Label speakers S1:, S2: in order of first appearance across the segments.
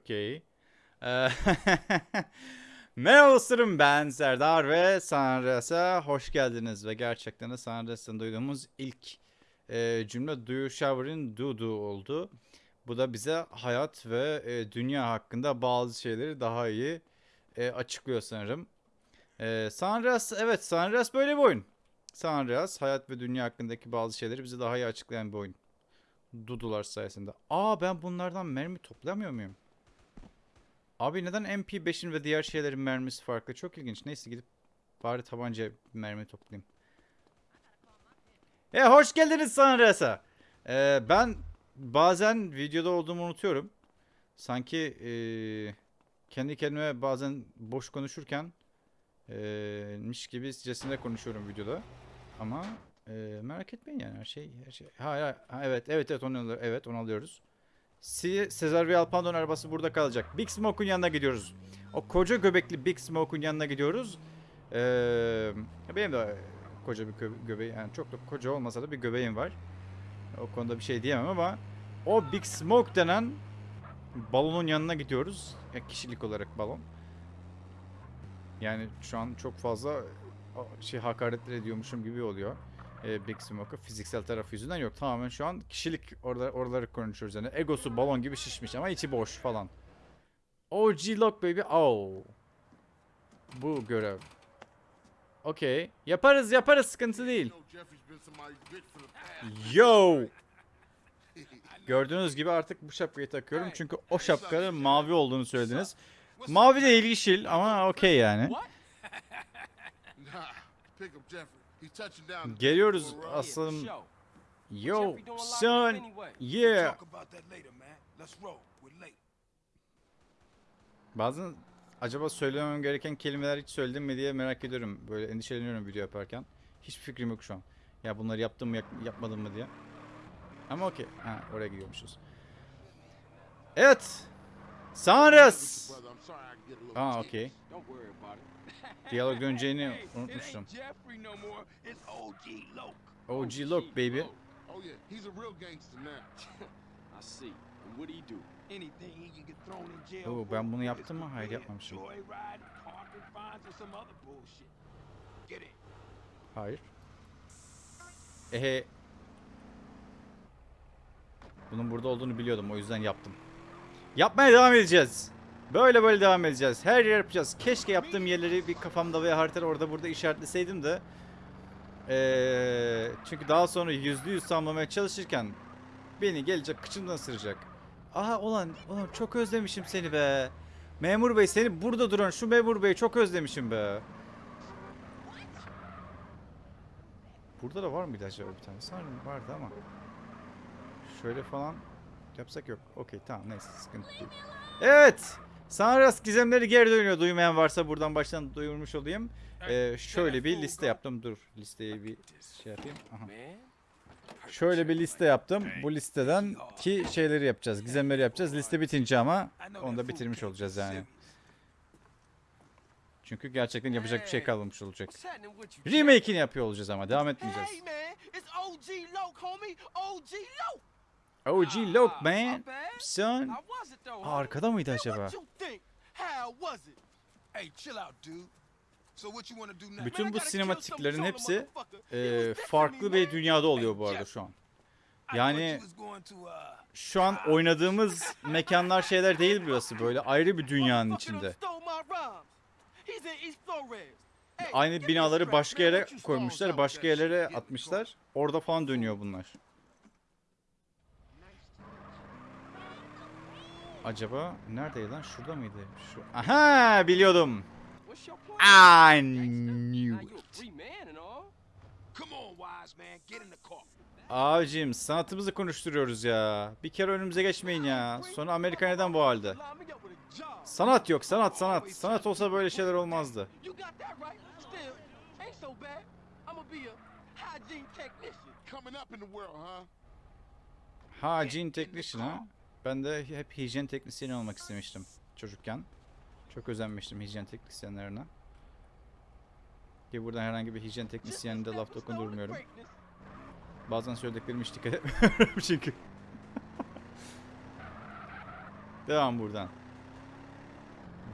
S1: Okey. Ee, Merhaba dostlarım ben Serdar ve Sanres'e hoş geldiniz ve gerçekten de Sanres'ten duyduğumuz ilk e, cümle Do You Shower'in Do Do oldu. Bu da bize hayat ve e, dünya hakkında bazı şeyleri daha iyi e, açıklıyor sanırım. E, Sanres evet Sanres böyle bir oyun. Sanres hayat ve dünya hakkındaki bazı şeyleri bize daha iyi açıklayan bir oyun. Dudular sayesinde. Aa ben bunlardan mermi toplamıyor muyum? Abi neden MP5'in ve diğer şeylerin mermisi farklı? Çok ilginç. Neyse gidip bari tabanca mermi toplayayım. E hoş geldiniz Sanres'a. Ee, ben bazen videoda olduğumu unutuyorum. Sanki ee, kendi kendime bazen boş konuşurken ee, miş gibi sicesinde konuşuyorum videoda. Ama ee, merak etmeyin yani her şey her şey. Ha, ha, evet evet evet onu alıyor- evet onu alıyoruz. Si Sezar ve Alpandon arabası burada kalacak. Big Smoke'un yanına gidiyoruz. O koca göbekli Big Smoke'un yanına gidiyoruz. Ee, benim de koca bir gö- göbeğim yani çok da koca olmasa da bir göbeğim var. O konuda bir şey diyemem ama o Big Smoke denen balonun yanına gidiyoruz. Ya kişilik olarak balon. Yani şu an çok fazla şey hakaretler ediyormuşum gibi oluyor. Ee, Big Smoke'a fiziksel tarafı yüzünden yok. Tamamen şu an kişilik orada oraları konuşuyoruz yani. Egosu balon gibi şişmiş ama içi boş falan. OG Lock baby. Oh. Bu görev. Okey. Yaparız yaparız sıkıntı değil. Yo. Gördüğünüz gibi artık bu şapkayı takıyorum çünkü o şapkanın mavi olduğunu söylediniz. Mavi değil yeşil ama okey yani. Geliyoruz aslanım. Yo son. Yeah.
S2: Talk about that later, man. Let's roll. We're late.
S1: Bazen acaba söylemem gereken kelimeler hiç söyledim mi diye merak ediyorum. Böyle endişeleniyorum video yaparken. Hiçbir fikrim yok şu an. Ya bunları yaptım mı yapmadım mı diye. Ama okey. Ha oraya gidiyormuşuz. Evet. Sanres. Aa okey. Diyalog döneceğini unutmuştum.
S2: OG
S1: look baby.
S3: Oh yeah, he's a real gangster now.
S4: I see. And what do you do?
S2: Anything he can get thrown in jail
S1: Oo, ben bunu yaptım mı? Hayır, yapmamışım. Hayır. Ehe. Bunun burada olduğunu biliyordum o yüzden yaptım. Yapmaya devam edeceğiz. Böyle böyle devam edeceğiz. Her yer yapacağız. Keşke yaptığım yerleri bir kafamda veya haritada orada burada işaretleseydim de. Ee, çünkü daha sonra yüzde yüz tamamlamaya çalışırken beni gelecek kıçımdan ısıracak. Aha ulan, ulan çok özlemişim seni be. Memur bey seni burada duran şu memur bey çok özlemişim be. Burada da var mıydı acaba bir tane? Sanırım vardı ama. Şöyle falan yapsak yok. Okey tamam neyse sıkıntı değil. Evet. Sanras gizemleri geri dönüyor. Duymayan varsa buradan baştan duyurmuş olayım. Ee, şöyle bir liste yaptım. Dur listeyi bir şey yapayım. Aha. Şöyle bir liste yaptım. Bu listeden ki şeyleri yapacağız. Gizemleri yapacağız. Liste bitince ama onu da bitirmiş olacağız yani. Çünkü gerçekten yapacak bir şey kalmamış olacak. Remake'ini yapıyor olacağız ama devam etmeyeceğiz.
S4: OG Loke Ah,
S1: man. Son. Aa, arkada mıydı acaba? Bütün bu sinematiklerin hepsi e, farklı bir dünyada oluyor bu arada şu an. Yani
S2: uh,
S1: şu an oynadığımız mekanlar şeyler değil burası böyle ayrı bir dünyanın içinde. Aynı binaları başka yere koymuşlar, başka yerlere atmışlar. Orada falan dönüyor bunlar. Acaba neredeydi lan? Şurada mıydı? Şu. Aha biliyordum. I knew it. Abicim sanatımızı konuşturuyoruz ya. Bir kere önümüze geçmeyin ya. Sonra Amerika neden bu halde? Sanat yok sanat sanat. Sanat olsa böyle şeyler olmazdı.
S4: Hygiene technician
S1: ha. Ben de hep hijyen teknisyeni olmak istemiştim çocukken. Çok özenmiştim hijyen teknisyenlerine. Ki buradan herhangi bir hijyen teknisyenine de laf dokundurmuyorum. Bazen söylediklerime hiç dikkat etmiyorum çünkü. Devam buradan.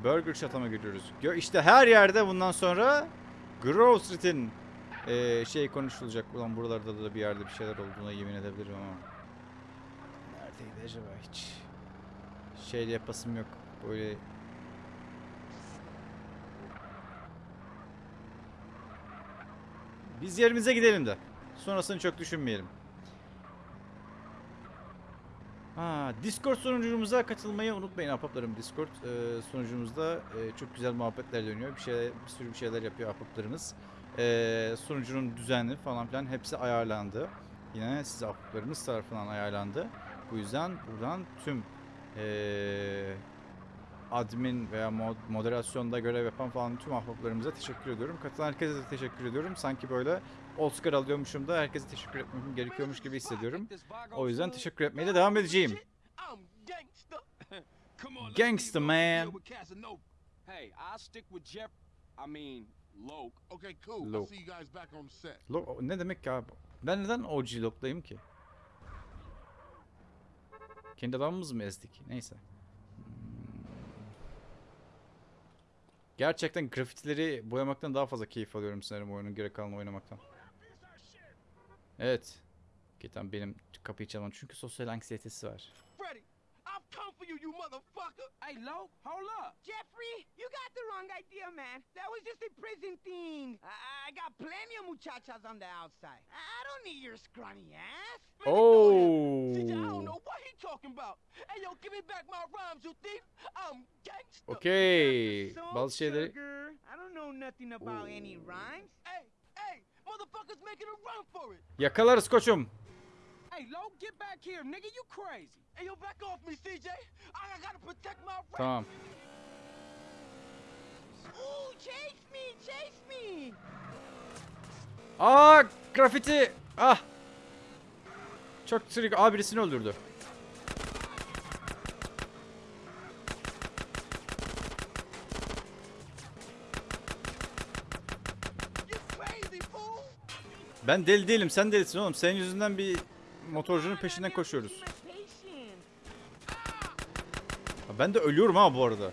S1: Burger Shot'a gidiyoruz? Gö- İşte her yerde bundan sonra Grove Street'in eee, şey konuşulacak. Ulan buralarda da bir yerde bir şeyler olduğuna yemin edebilirim ama. Acaba hiç? Şey yapasım yok. Böyle Biz yerimize gidelim de. Sonrasını çok düşünmeyelim. Ha, Discord sunucumuza katılmayı unutmayın ahbaplarım. Discord e, sunucumuzda e, çok güzel muhabbetler dönüyor. Bir şey, bir sürü bir şeyler yapıyor ahbaplarımız. E, sunucunun düzenli falan filan hepsi ayarlandı. Yine siz ahbaplarımız tarafından ayarlandı. Bu yüzden buradan tüm e, admin veya mod, moderasyonda görev yapan falan tüm ahbaplarımıza teşekkür ediyorum. Katılan herkese de teşekkür ediyorum. Sanki böyle Oscar alıyormuşum da herkese teşekkür etmem gerekiyormuş gibi hissediyorum. O yüzden teşekkür etmeye de devam edeceğim.
S4: I'm gangster.
S1: Man.
S5: Hey, I'll stick with Jeff. I mean, Loke.
S3: Okay, cool. I'll see you guys back on set.
S1: Lo- ne demek ki abi? Ben neden OG lock'tayım ki? Kendi adamımızı mı ezdik? Neyse. Gerçekten grafitileri boyamaktan daha fazla keyif alıyorum sanırım oyunun geri kalanını oynamaktan. Evet. Ketan benim kapıyı çalmam çünkü sosyal anksiyetesi var.
S4: Freddy, I've come for you, you motherfucker.
S5: Hey, Loke, hold up.
S6: Jeffrey, you got the wrong idea, man. That was just a prison thing. I, got plenty of muchachas on the outside. I, don't need your scrawny ass.
S4: Man.
S1: Oh.
S4: CJ, I don't know what he talking about. Hey, yo, give me back my rhymes, you thief. I'm gangster.
S1: Okey.
S6: So,
S1: Bazı şeyleri
S6: I don't know nothing about any rhymes.
S4: Hey, hey, motherfuckers making a run for it.
S1: yakalarız koçum.
S5: Hey, Loke, get back here, nigga. You crazy.
S4: Hey, yo, back off me, CJ. I, gotta protect my right.
S1: Tamam.
S6: Ooh, chase me, chase me.
S1: Aa grafiti. Ah. Çok trik. Aa birisini öldürdü. Ben deli değilim. Sen delisin oğlum. Senin yüzünden bir motorcunun peşinden koşuyoruz. Ben de ölüyorum ha bu arada.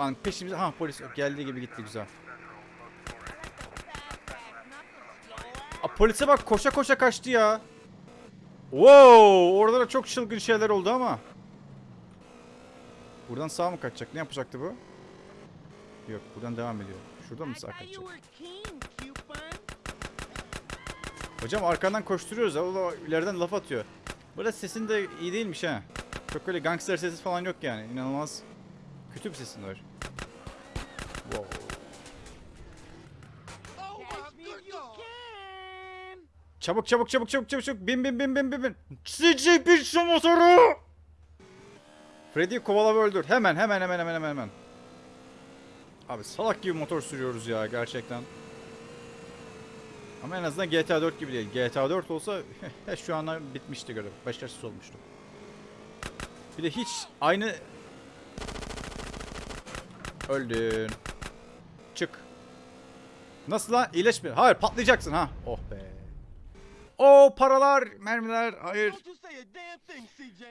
S1: Ulan peşimize ha polis geldiği gibi gitti güzel. Aa, polise bak koşa koşa kaçtı ya. Wow, orada da çok çılgın şeyler oldu ama. Buradan sağ mı kaçacak? Ne yapacaktı bu? Yok, buradan devam ediyor. Şuradan mı sağ kaçacak? Hocam arkandan koşturuyoruz. Da ileriden laf atıyor. Burada sesin de iyi değilmiş ha. Çok öyle gangster sesi falan yok yani. İnanılmaz kötü bir sesin var. Wow.
S4: Oh my
S6: Catch me
S4: good
S6: if you
S4: God.
S6: Can.
S1: Çabuk çabuk çabuk çabuk çabuk çabuk bin bin bin bin bin bin. CC bin şu motoru. Freddy'yi kovala ve öldür. Hemen hemen hemen hemen hemen hemen. Abi salak gibi motor sürüyoruz ya gerçekten. Ama en azından GTA 4 gibi değil. GTA 4 olsa şu ana bitmişti görev. Başarısız olmuştu. Bir de hiç aynı... Öldün. Çık. Nasıl lan? İyileşme. Hayır patlayacaksın ha. Oh be. O paralar, mermiler, hayır.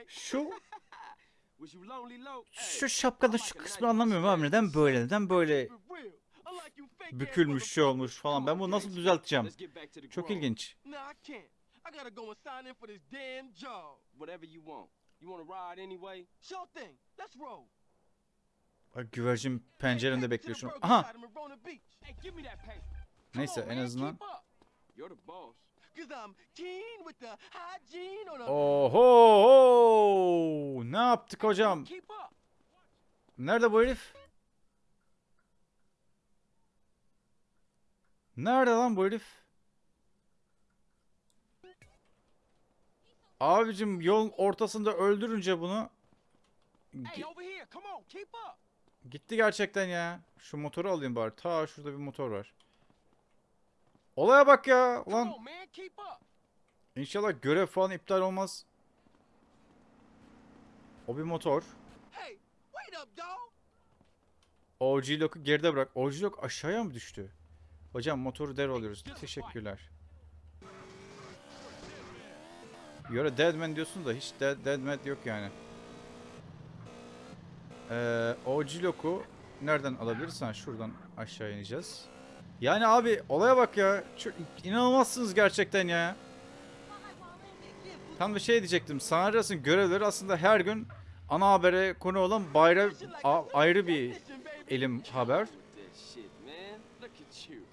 S1: Şu şu şapkanın şu kısmını anlamıyorum abi. Neden böyle? Neden böyle bükülmüş şey olmuş falan. Ben bunu nasıl düzelteceğim? Çok ilginç. Bak güvercin penceremde
S4: Hey,
S1: bekliyor
S4: to
S1: şu
S4: the
S1: an.
S4: burger
S1: Aha. Neyse en azından. Oho! Ne yaptık hocam? Nerede bu herif? Nerede lan bu herif? Abicim yolun ortasında öldürünce bunu
S5: Hey, over here. Come on, keep up.
S1: Gitti gerçekten ya. Şu motoru alayım bari. Ta şurada bir motor var. Olaya bak ya.
S5: Up.
S1: inşallah görev falan iptal olmaz. O bir motor. OG Lock'u geride bırak. OG Lock aşağıya mı düştü? Hocam motoru devralıyoruz. Teşekkürler. You're a dead man diyorsun da hiç dead, dead man yok yani. Ee, o Cilok'u nereden alabiliriz? Ha, şuradan aşağı ineceğiz. Yani abi olaya bak ya. Çok inanılmazsınız gerçekten ya. Tam bir şey diyecektim. Sanarias'ın görevleri aslında her gün ana habere konu olan bayra ayrı bir elim haber.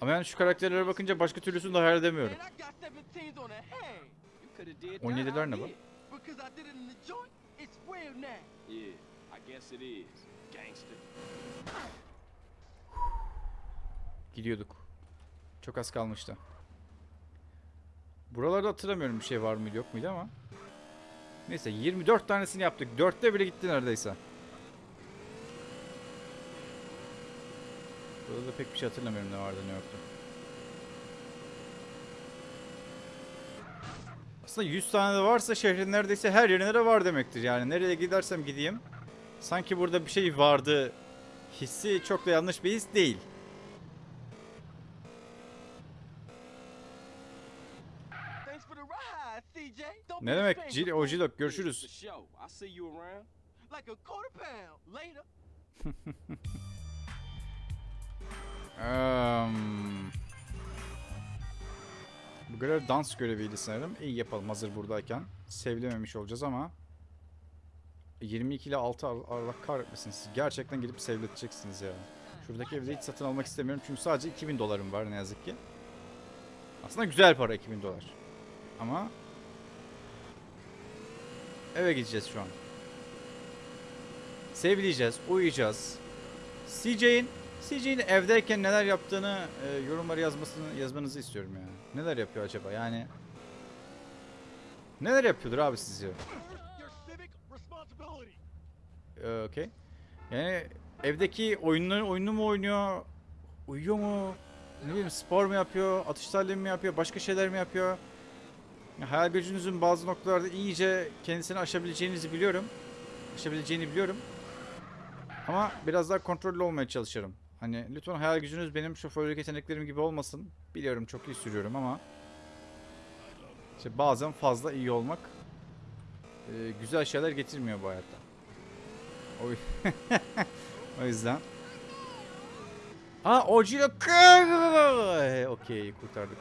S1: Ama yani şu karakterlere bakınca başka türlüsünü de hayal edemiyorum.
S4: Man, I got 17s on the hand.
S5: You could have did
S1: 17'ler
S5: that.
S1: ne bu?
S5: Guess it is. Gangster.
S1: Gidiyorduk. Çok az kalmıştı. Buralarda hatırlamıyorum bir şey var mıydı yok muydu ama. Neyse 24 tanesini yaptık. 4'te bile gitti neredeyse. Burada da pek bir şey hatırlamıyorum ne vardı ne yoktu. Aslında 100 tane de varsa şehrin neredeyse her yerine de var demektir. Yani nereye gidersem gideyim. Sanki burada bir şey vardı hissi çok da yanlış bir his değil.
S4: Thanks for the ride, CJ. Don't
S1: Ne demek? Cil. Ojilok
S5: For
S1: görüşürüz. Ehm, bu görev dans göreviydi sanırım. İyi yapalım hazır buradayken. Sevilememiş olacağız ama 22 ile 6 Ar- Allah kahretmesin siz. Gerçekten gidip sevleteceksiniz ya. Şuradaki evde hiç satın almak istemiyorum çünkü sadece 2000 dolarım var ne yazık ki. Aslında güzel para 2000 dolar. Ama eve gideceğiz şu an. Sevleyeceğiz, uyuyacağız. CJ'in CJ'in evdeyken neler yaptığını e, yorumlara yazmasını yazmanızı istiyorum yani. Neler yapıyor acaba? Yani neler yapıyordur abi sizce? Ee, Okey. Yani evdeki oyunları oyunu mu oynuyor? Uyuyor mu? Ne bileyim spor mu yapıyor? Atış talimi mi yapıyor? Başka şeyler mi yapıyor? Ya, hayal gücünüzün bazı noktalarda iyice kendisini aşabileceğinizi biliyorum. Aşabileceğini biliyorum. Ama biraz daha kontrollü olmaya çalışırım. Hani lütfen hayal gücünüz benim şoförlük yeteneklerim gibi olmasın. Biliyorum çok iyi sürüyorum ama işte bazen fazla iyi olmak e, güzel şeyler getirmiyor bu hayatta. O, yüzden. Aa Ojiro Okey kurtardık.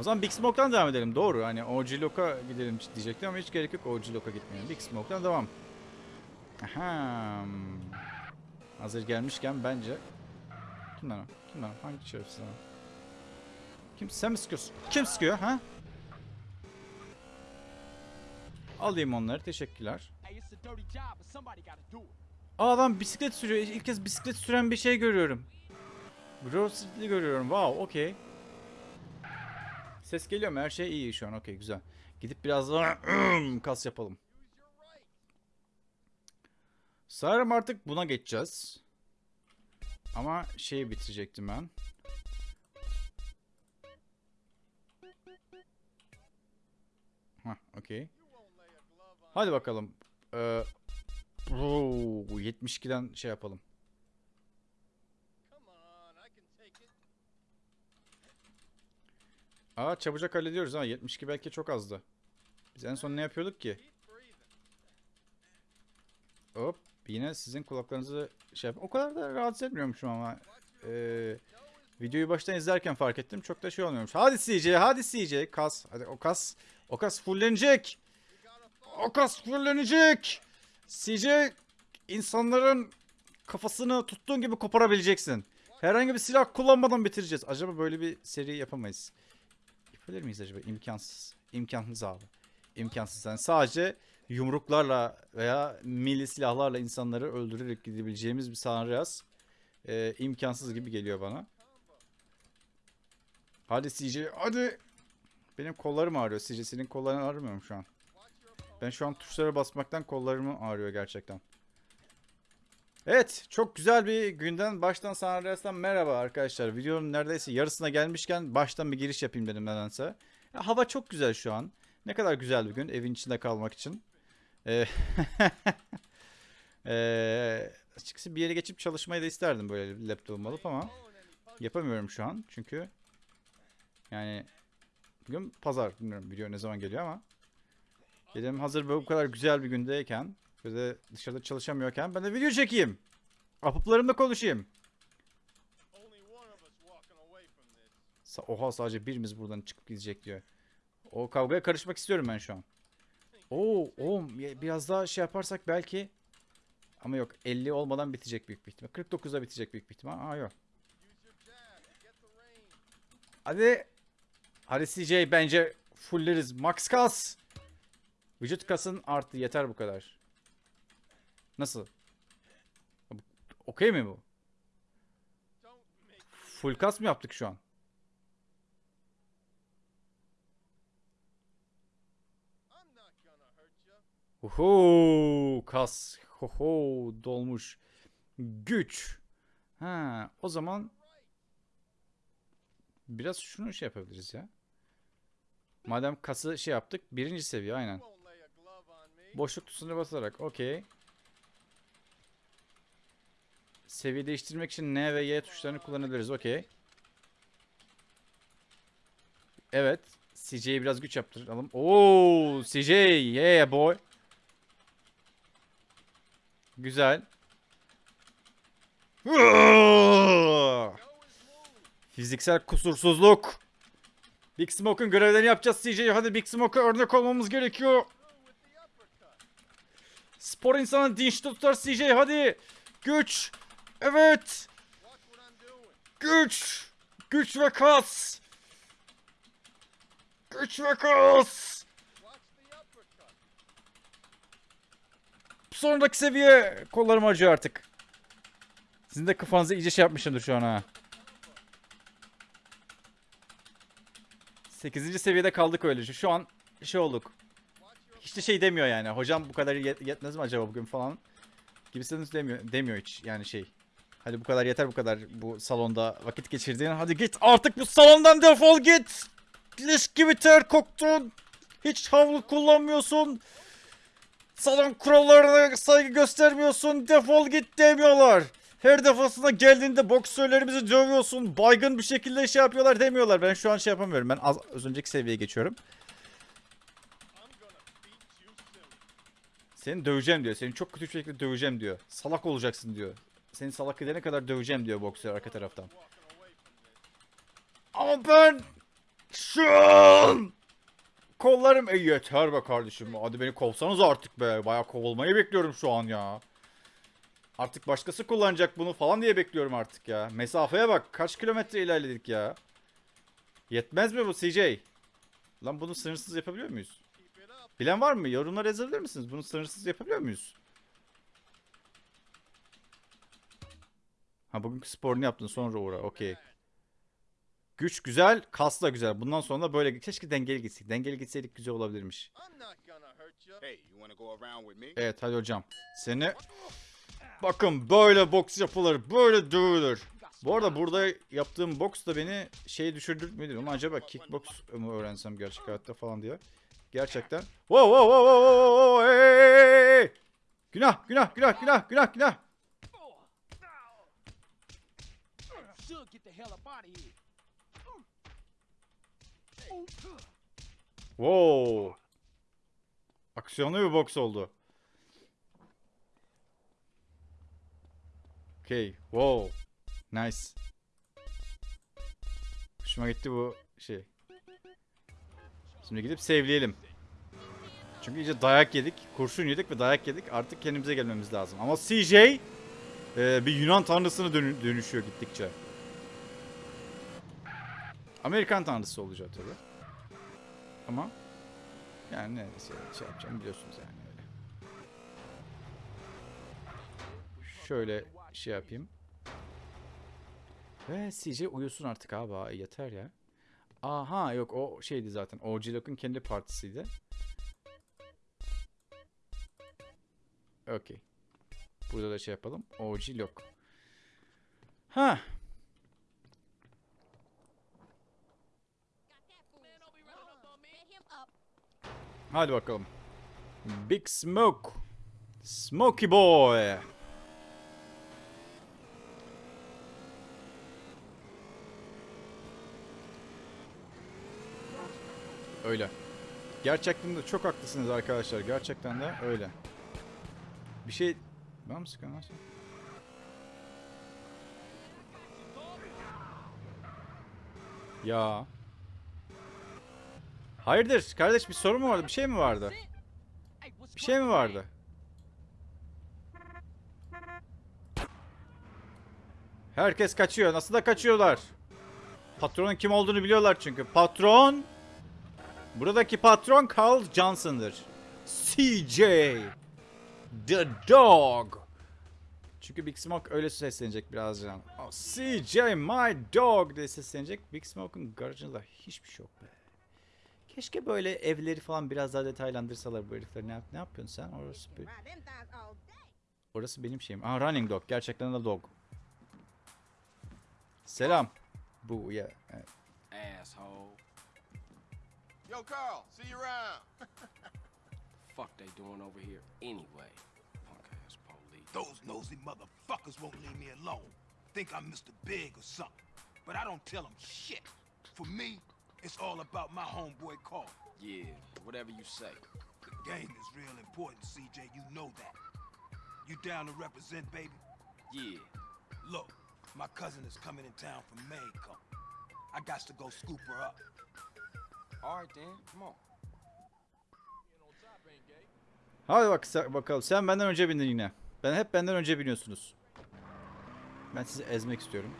S1: O zaman Big Smoke'tan devam edelim. Doğru. Hani OG Lock'a gidelim diyecektim ama hiç gerek yok OG Lock'a gitmeyelim. Big Smoke'tan devam. Aha. Hazır gelmişken bence Kim lan o? Kim lan o? Hangi şerefsiz o? Kim? Sen mi sıkıyorsun? Kim sıkıyor ha? Alayım onları. Teşekkürler. Adam bisiklet sürüyor. İlk kez bisiklet süren bir şey görüyorum. Grove Street'li görüyorum. Wow, okey. Ses geliyor mu? Her şey iyi şu an. Okey, güzel. Gidip biraz daha kas yapalım. Sanırım artık buna geçeceğiz. Ama şeyi bitirecektim ben. Hah, okey. Hadi bakalım. Ee, Oo, 72'den şey yapalım. Aa çabucak hallediyoruz ha. 72 belki çok azdı. Biz en son ne yapıyorduk ki? Hop. Yine sizin kulaklarınızı şey yap. O kadar da rahatsız etmiyormuşum ama. Ee, videoyu baştan izlerken fark ettim. Çok da şey olmuyormuş. Hadi CJ, hadi CJ. Kas. Hadi o kas. O kas fullenecek. O kas fullenecek. CJ insanların kafasını tuttuğun gibi koparabileceksin. Herhangi bir silah kullanmadan bitireceğiz. Acaba böyle bir seri yapamayız. Yapabilir miyiz acaba? İmkansız. İmkansız abi. İmkansız. Yani sadece yumruklarla veya milli silahlarla insanları öldürerek gidebileceğimiz bir Sanrias e, imkansız gibi geliyor bana. Hadi CJ hadi. Benim kollarım ağrıyor. CJ senin kolların ağrımıyor mu şu an? Ben şu an tuşlara basmaktan kollarım ağrıyor gerçekten. Evet, çok güzel bir günden baştan Sanrias'tan merhaba arkadaşlar. Videonun neredeyse yarısına gelmişken baştan bir giriş yapayım dedim nedense. Ya, hava çok güzel şu an. Ne kadar güzel bir gün evin içinde kalmak için. Ee, ee, açıkçası bir yere geçip çalışmayı da isterdim böyle laptopum alıp ama yapamıyorum şu an çünkü yani bugün pazar bilmiyorum video ne zaman geliyor ama dedim hazır bu kadar güzel bir gündeyken Bir de dışarıda çalışamıyorken ben de video çekeyim. Apıplarımla konuşayım. Oha sadece birimiz buradan çıkıp gidecek diyor. O kavgaya karışmak istiyorum ben şu an. Oo, ya- biraz daha şey yaparsak belki ama yok 50 olmadan bitecek büyük bir ihtimal. 49'da bitecek büyük bir ihtimal. Aa yok. Hadi. Hadi CJ bence fulleriz. Max kas. Vücut kasın arttı. Yeter bu kadar. Nasıl? Okey mi bu? Full kas mı yaptık şu an? Oho, kas. Hoho, dolmuş. Güç. Ha, o zaman biraz şunu şey yapabiliriz ya. Madem kası şey yaptık, birinci seviye aynen. Boşluk tuşuna basarak, okey. Seviye değiştirmek için N ve Y tuşlarını kullanabiliriz, okey. Evet, CJ'ye biraz güç yaptıralım. Oo, CJ, yeah boy. Güzel. Fiziksel kusursuzluk. Big Smoke'un görevlerini yapacağız CJ. Hadi Big Smoke'a örnek olmamız gerekiyor. Spor insanı dinç tutar CJ. Hadi. Güç. Evet. Güç. Güç ve kas. Güç ve kas. Sonraki seviye kollarım acıyor artık. Sizin de kafanızı iyice şey yapmışımdır şu an ha. 8. seviyede kaldık öylece. Şu an şey olduk. De şey demiyor yani. Hocam bu kadar yet- yetmez mi acaba bugün falan. Gibisinden demiyor, demiyor hiç yani şey. Hadi bu kadar yeter bu kadar bu salonda vakit geçirdiğin. Hadi git artık bu salondan defol git. Leş gibi ter koktun. Hiç havlu kullanmıyorsun. Salon kurallarına saygı göstermiyorsun. Defol git demiyorlar. Her defasında geldiğinde boksörlerimizi dövüyorsun. Baygın bir şekilde şey yapıyorlar demiyorlar. Ben şu an şey yapamıyorum. Ben az, az önceki seviyeye geçiyorum. Seni döveceğim diyor. Seni çok kötü bir şekilde döveceğim diyor. Salak olacaksın diyor. Seni salak edene kadar döveceğim diyor boksör arka taraftan. Ama ben şu an kollarım e yeter be kardeşim. Hadi beni kovsanız artık be. Bayağı kovulmayı bekliyorum şu an ya. Artık başkası kullanacak bunu falan diye bekliyorum artık ya. Mesafeye bak. Kaç kilometre ilerledik ya. Yetmez mi bu CJ? Lan bunu sınırsız yapabiliyor muyuz? Bilen var mı? Yorumlara yazabilir misiniz? Bunu sınırsız yapabiliyor muyuz? Ha bugünkü sporunu yaptın sonra uğra. Okey. Güç güzel, kas da güzel. Bundan sonra da böyle keşke dengeli gitsek. Dengeli gitseydik güzel olabilirmiş. Evet hadi hocam. Seni bakın böyle boks yapılır. Böyle dövülür. Bu arada burada yaptığım boks da beni şey düşürdürtmedi ama acaba kickbox mu öğrensem gerçek hayatta falan diye. Gerçekten. Wow wow wow wow wow hey, hey, hey. Günah günah günah günah günah günah. Wow. Aksiyonlu bir boks oldu. Okay. Wow. Nice. Hoşuma gitti bu şey. Şimdi gidip sevleyelim. Çünkü iyice dayak yedik. Kurşun yedik ve dayak yedik. Artık kendimize gelmemiz lazım. Ama CJ e, bir Yunan tanrısına dönü- dönüşüyor gittikçe. Amerikan tanrısı olacak tabii. Ama yani ne şey, yapacağım biliyorsunuz yani öyle. Şöyle şey yapayım. Ve CJ uyusun artık abi yeter ya. Aha yok o şeydi zaten. OG Lock'un kendi partisiydi. Okey. Burada da şey yapalım. OG Lock. Ha. Hadi bakalım. Big Smoke. Smokey Boy. Öyle. Gerçekten de çok haklısınız arkadaşlar. Gerçekten de öyle. Bir şey... Ben mi sen? Ya. Hayırdır kardeş bir sorun mu vardı? Bir şey mi vardı? Bir şey mi vardı? Herkes kaçıyor. Nasıl da kaçıyorlar? Patronun kim olduğunu biliyorlar çünkü. Patron Buradaki patron Carl Johnson'dır. CJ The Dog. Çünkü Big Smoke öyle seslenecek birazdan. Oh, CJ my dog diye seslenecek. Big Smoke'un garajında hiçbir şey yok be. Keşke böyle evleri falan biraz daha detaylandırsalar bu herifler. Ne, ne yapıyorsun sen? Orası, bir- orası benim şeyim. Aa Running Dog. Gerçekten de dog. Selam. Bu ya. evet.
S5: Asshole.
S7: Yo, Carl, see you around.
S5: Fuck they doing over here anyway? Punk ass police.
S2: Those nosy motherfuckers won't leave me alone. Think I'm Mr. Big or something. But I don't tell them shit. For me, it's all about my homeboy Carl.
S5: Yeah, whatever you say.
S2: The game is real important, CJ. You know that. You down to represent, baby?
S5: Yeah.
S2: Look, my cousin is coming in town from Mayco. I got to go scoop her up.
S5: All right then, come on.
S1: Hadi bak bakalım. Sen benden önce bindin yine. Ben hep benden önce biniyorsunuz. Ben sizi ezmek istiyorum.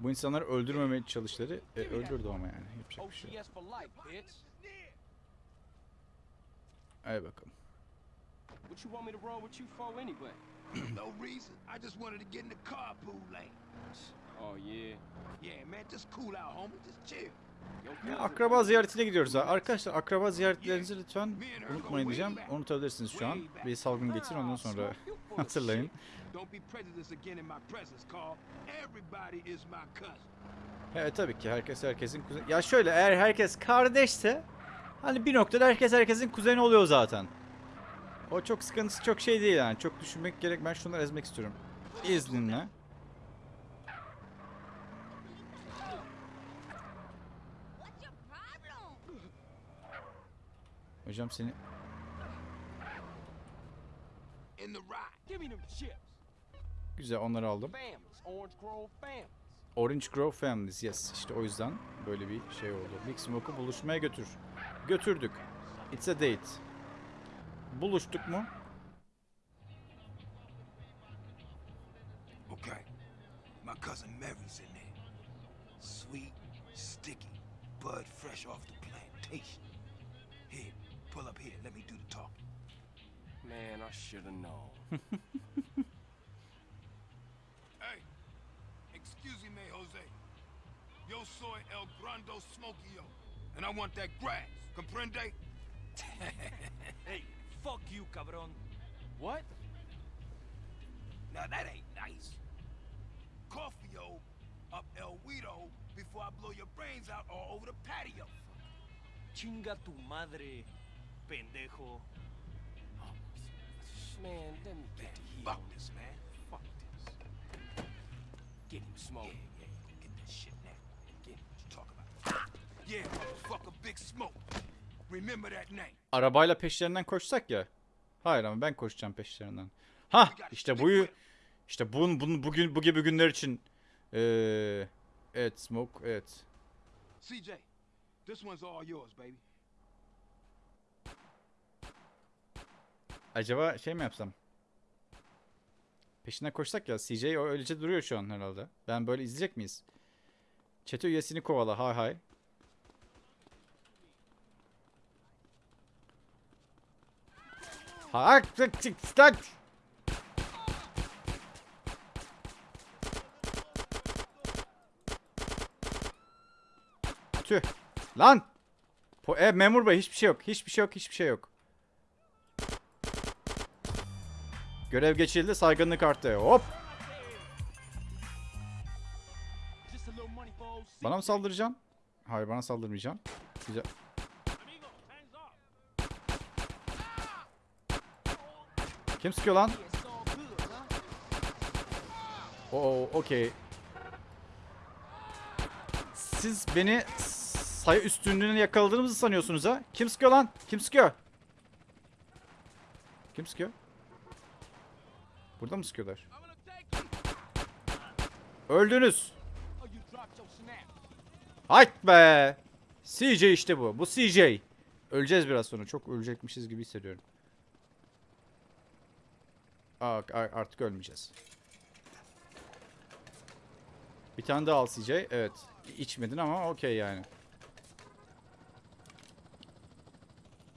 S1: Bu insanları öldürmemeye çalışları e, öldürdü ama yani. Yapacak bir şey yok. Hadi bakalım.
S5: What you want me to run with you for anyway?
S2: no reason. I just wanted to get in the carpool lane.
S5: Oh yeah.
S2: Yeah, man, just cool out, homie. Just chill.
S1: Ya, akraba ziyaretine gidiyoruz ha. Arkadaşlar akraba ziyaretlerinizi lütfen unutmayın diyeceğim. Unutabilirsiniz şu an. Bir salgın geçsin ondan sonra hatırlayın. Evet tabii ki herkes herkesin kuzeni. Ya şöyle eğer herkes kardeşse hani bir noktada herkes herkesin kuzeni oluyor zaten. O çok sıkıntısı çok şey değil yani. Çok düşünmek gerek. Ben şunları ezmek istiyorum. İzninle. Hocam seni güzel onları aldım.
S5: Families, Orange Grove families.
S1: Orange Grove Families yes. İşte o yüzden böyle bir şey oldu. Big Smoke'u buluşmaya götür. Götürdük. It's a date. Buluştuk mu?
S2: Okay. My cousin Mary's in there. Sweet, sticky, bud fresh off the plantation.
S5: Man, I should have known.
S2: Hey, excuse me, Jose. Yo soy El Grando Smokio, and I want that grass. Comprende?
S8: Hey, fuck you, cabron.
S5: What?
S2: Now that ain't nice. Coffee-o up El Guido before I blow your brains out all over the patio.
S8: Chinga tu madre, pendejo.
S5: Man, let me get the heat
S2: Fuck
S5: on
S2: this, man.
S5: Fuck this. Get him, Smoke.
S2: Yeah, yeah, go get that shit now. Get what you talking about. Yeah, motherfucker, Big Smoke. Remember that name.
S1: Arabayla peşlerinden koşsak ya. Hayır ama ben koşacağım peşlerinden. Ha işte bu işte bun, bun bugün bu gibi günler için eee evet smoke evet.
S2: CJ, this one's all yours, baby.
S1: Acaba şey mi yapsam? Peşinden koşsak ya CJ öylece duruyor şu an herhalde. Ben böyle izleyecek miyiz? Çete üyesini kovala hay hay. Hak tık tık tık. Tüh. Lan. Po e, memur bey hiçbir şey yok. Hiçbir şey yok. Hiçbir şey yok. Görev geçildi. Saygınlık arttı. Hop. Bana mı saldıracaksın? Hayır bana saldırmayacaksın. Güzel. Kim sıkıyor lan? Oo, okey. Siz beni sayı üstünlüğüne yakaladığınızı sanıyorsunuz ha? Kim sıkıyor lan? Kim sıkıyor? Kim sıkıyor? Burada mı sıkıyorlar? Öldünüz. Hayt be. CJ işte bu. Bu CJ. Öleceğiz biraz sonra. Çok ölecekmişiz gibi hissediyorum. Aa, artık ölmeyeceğiz. Bir tane daha al CJ. Evet. İçmedin ama okey yani.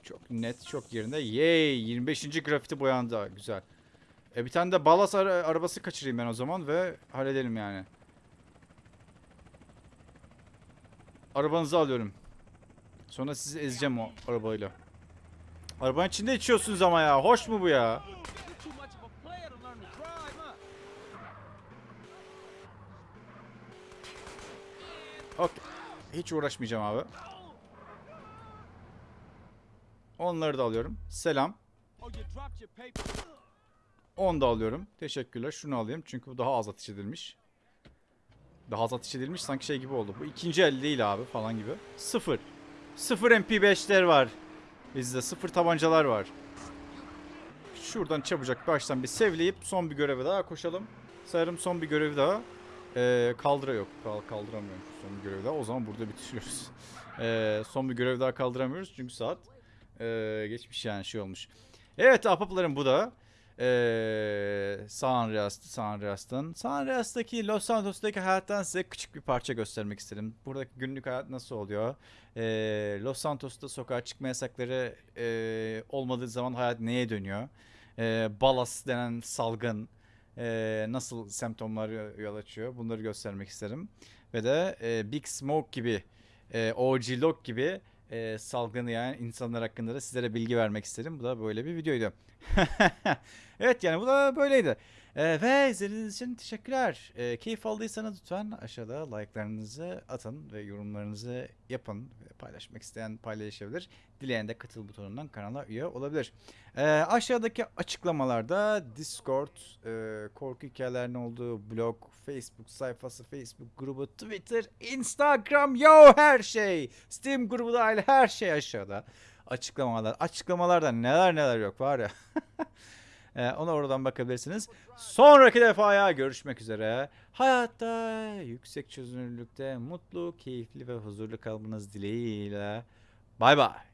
S1: Çok net, çok yerinde. Yay! 25. grafiti boyandı. Güzel. E bir tane de balas ara- arabası kaçırayım ben o zaman ve halledelim yani. Arabanızı alıyorum. Sonra sizi ezeceğim o arabayla. Arabanın içinde içiyorsunuz ama ya. Hoş mu bu ya? Okey. Hiç uğraşmayacağım abi. Onları da alıyorum. Selam.
S4: Oh, you dropped your paper.
S1: Onu da alıyorum. Teşekkürler. Şunu alayım. Çünkü bu daha az ateş edilmiş. Daha az ateş edilmiş sanki şey gibi oldu. Bu ikinci el değil abi falan gibi. Sıfır. Sıfır MP5'ler var. Bizde sıfır tabancalar var. Şuradan çabucak baştan bir sevleyip son bir göreve daha koşalım. Sanırım son bir görev daha. Ee, kaldıra yok. Kal kaldıramıyorum son bir görev daha. O zaman burada bitiriyoruz. Ee, son bir görev daha kaldıramıyoruz çünkü saat ee, geçmiş yani şey olmuş. Evet ahbaplarım bu da. Ee, San Andreas, San Andreas'tan. San Andreas'taki Los Santos'taki hayattan size küçük bir parça göstermek istedim. Buradaki günlük hayat nasıl oluyor? Ee, Los Santos'ta sokağa çıkma yasakları ee, olmadığı zaman hayat neye dönüyor? Ee, balas denen salgın ee, nasıl semptomlar yol açıyor? Bunları göstermek isterim. Ve de ee, Big Smoke gibi, ee, OG Lock gibi salgını yani insanlar hakkında da sizlere bilgi vermek istedim. Bu da böyle bir videoydu. evet yani bu da böyleydi. Ee, ve izlediğiniz için teşekkürler. Ee, keyif aldıysanız lütfen aşağıda like'larınızı atın ve yorumlarınızı yapın. Paylaşmak isteyen paylaşabilir. Dileyen de katıl butonundan kanala üye olabilir. Ee, aşağıdaki açıklamalarda Discord, e, korku hikayelerinin olduğu blog, Facebook sayfası, Facebook grubu, Twitter, Instagram, yo her şey. Steam grubu dahil her şey aşağıda. Açıklamalar. Açıklamalarda neler neler yok var ya. Ee, ona oradan bakabilirsiniz. Sonraki defaya görüşmek üzere. Hayatta yüksek çözünürlükte mutlu, keyifli ve huzurlu kalmanız dileğiyle. Bay bay.